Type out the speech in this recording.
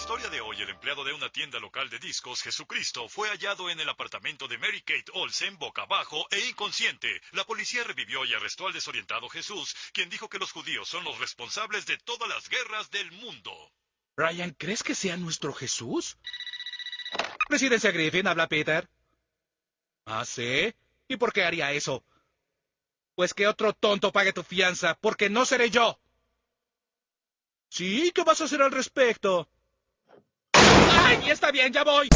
historia de hoy, el empleado de una tienda local de discos, Jesucristo, fue hallado en el apartamento de Mary Kate Olsen boca abajo e inconsciente. La policía revivió y arrestó al desorientado Jesús, quien dijo que los judíos son los responsables de todas las guerras del mundo. Ryan, ¿crees que sea nuestro Jesús? Presidencia Griffin, habla Peter. ¿Ah, sí? ¿Y por qué haría eso? Pues que otro tonto pague tu fianza, porque no seré yo. Sí, ¿qué vas a hacer al respecto? ¡Ay, está bien, ya voy!